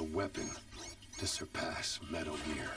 A weapon to surpass Metal Gear.